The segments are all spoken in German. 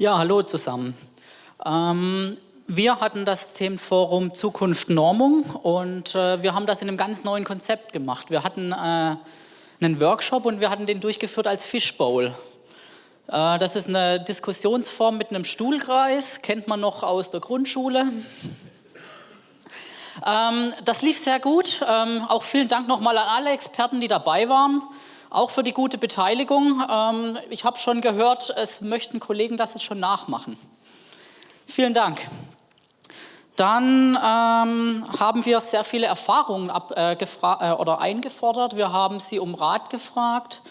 Ja, hallo zusammen. Ähm, wir hatten das Themenforum Zukunft Normung und äh, wir haben das in einem ganz neuen Konzept gemacht. Wir hatten äh, einen Workshop und wir hatten den durchgeführt als Fishbowl. Äh, das ist eine Diskussionsform mit einem Stuhlkreis, kennt man noch aus der Grundschule. Ähm, das lief sehr gut. Ähm, auch vielen Dank nochmal an alle Experten, die dabei waren auch für die gute Beteiligung. Ähm, ich habe schon gehört, es möchten Kollegen das jetzt schon nachmachen. Vielen Dank. Dann ähm, haben wir sehr viele Erfahrungen ab, äh, äh, oder eingefordert. Wir haben Sie um Rat gefragt.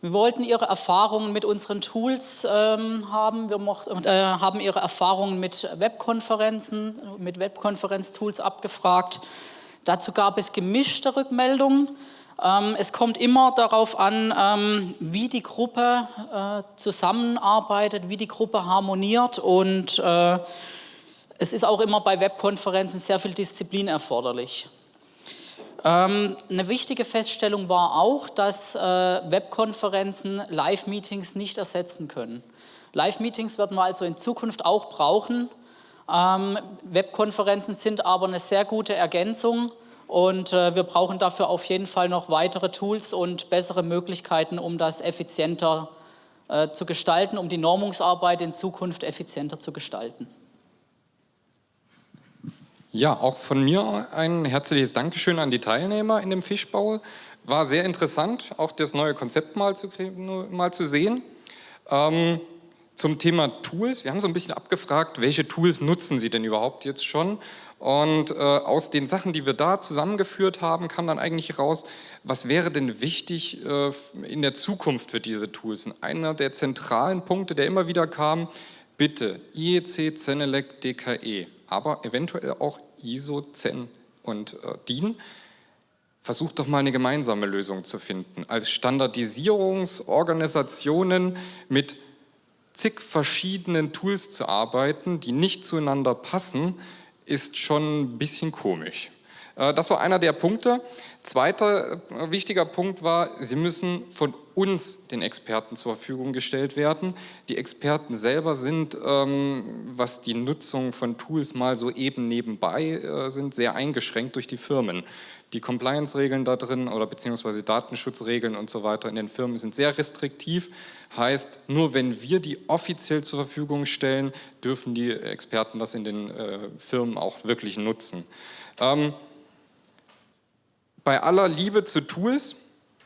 Wir wollten Ihre Erfahrungen mit unseren Tools ähm, haben. Wir äh, haben Ihre Erfahrungen mit Webkonferenzen, mit Webkonferenztools abgefragt. Dazu gab es gemischte Rückmeldungen. Ähm, es kommt immer darauf an, ähm, wie die Gruppe äh, zusammenarbeitet, wie die Gruppe harmoniert und äh, es ist auch immer bei Webkonferenzen sehr viel Disziplin erforderlich. Ähm, eine wichtige Feststellung war auch, dass äh, Webkonferenzen Live-Meetings nicht ersetzen können. Live-Meetings werden wir also in Zukunft auch brauchen. Webkonferenzen sind aber eine sehr gute Ergänzung und äh, wir brauchen dafür auf jeden Fall noch weitere Tools und bessere Möglichkeiten, um das effizienter äh, zu gestalten, um die Normungsarbeit in Zukunft effizienter zu gestalten. Ja, auch von mir ein herzliches Dankeschön an die Teilnehmer in dem Fischbau. War sehr interessant, auch das neue Konzept mal zu, mal zu sehen. Ähm, zum Thema Tools, wir haben so ein bisschen abgefragt, welche Tools nutzen Sie denn überhaupt jetzt schon? Und äh, aus den Sachen, die wir da zusammengeführt haben, kam dann eigentlich raus, was wäre denn wichtig äh, in der Zukunft für diese Tools? Und einer der zentralen Punkte, der immer wieder kam, bitte IEC, Zenelec, DKE, aber eventuell auch ISO, Zen und äh, DIN. Versucht doch mal eine gemeinsame Lösung zu finden. Als Standardisierungsorganisationen mit zig verschiedenen Tools zu arbeiten, die nicht zueinander passen, ist schon ein bisschen komisch. Äh, das war einer der Punkte. Zweiter äh, wichtiger Punkt war, sie müssen von uns, den Experten, zur Verfügung gestellt werden. Die Experten selber sind, ähm, was die Nutzung von Tools mal so eben nebenbei äh, sind, sehr eingeschränkt durch die Firmen. Die Compliance-Regeln da drin oder beziehungsweise Datenschutzregeln und so weiter in den Firmen sind sehr restriktiv. Heißt, nur wenn wir die offiziell zur Verfügung stellen, dürfen die Experten das in den Firmen auch wirklich nutzen. Bei aller Liebe zu Tools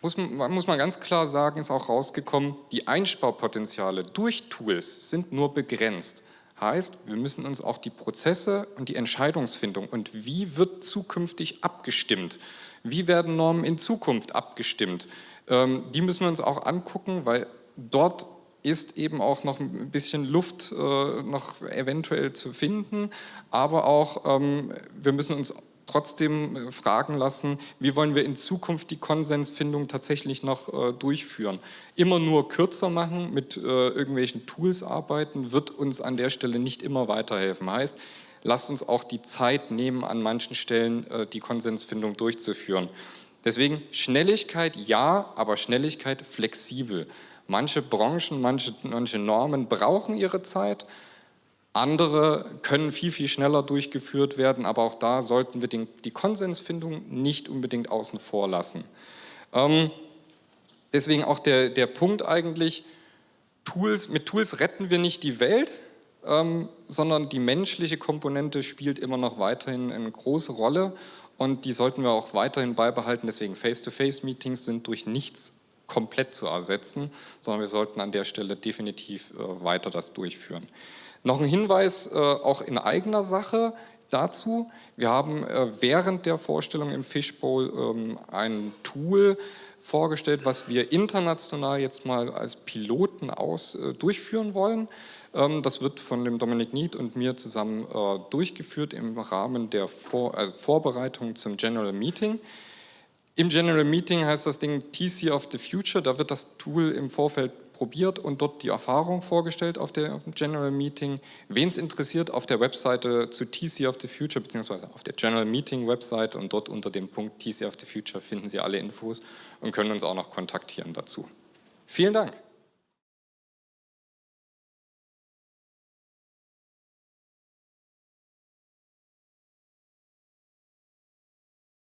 muss man, muss man ganz klar sagen, ist auch rausgekommen, die Einsparpotenziale durch Tools sind nur begrenzt. Heißt, wir müssen uns auch die Prozesse und die Entscheidungsfindung und wie wird zukünftig abgestimmt, wie werden Normen in Zukunft abgestimmt, ähm, die müssen wir uns auch angucken, weil dort ist eben auch noch ein bisschen Luft äh, noch eventuell zu finden, aber auch ähm, wir müssen uns trotzdem äh, fragen lassen, wie wollen wir in Zukunft die Konsensfindung tatsächlich noch äh, durchführen. Immer nur kürzer machen, mit äh, irgendwelchen Tools arbeiten, wird uns an der Stelle nicht immer weiterhelfen. Heißt, lasst uns auch die Zeit nehmen, an manchen Stellen die Konsensfindung durchzuführen. Deswegen Schnelligkeit ja, aber Schnelligkeit flexibel. Manche Branchen, manche, manche Normen brauchen ihre Zeit, andere können viel, viel schneller durchgeführt werden, aber auch da sollten wir den, die Konsensfindung nicht unbedingt außen vor lassen. Ähm, deswegen auch der, der Punkt eigentlich, Tools, mit Tools retten wir nicht die Welt, ähm, sondern die menschliche Komponente spielt immer noch weiterhin eine große Rolle und die sollten wir auch weiterhin beibehalten. Deswegen Face-to-Face-Meetings sind durch nichts komplett zu ersetzen, sondern wir sollten an der Stelle definitiv äh, weiter das durchführen. Noch ein Hinweis äh, auch in eigener Sache dazu. Wir haben äh, während der Vorstellung im Fishbowl ähm, ein Tool vorgestellt, was wir international jetzt mal als Piloten aus äh, durchführen wollen. Ähm, das wird von dem Dominik Nied und mir zusammen äh, durchgeführt im Rahmen der Vor also Vorbereitung zum General Meeting. Im General Meeting heißt das Ding TC of the Future, da wird das Tool im Vorfeld probiert und dort die Erfahrung vorgestellt auf der General Meeting. Wen es interessiert, auf der Webseite zu TC of the Future, beziehungsweise auf der General Meeting Website und dort unter dem Punkt TC of the Future finden Sie alle Infos und können uns auch noch kontaktieren dazu. Vielen Dank.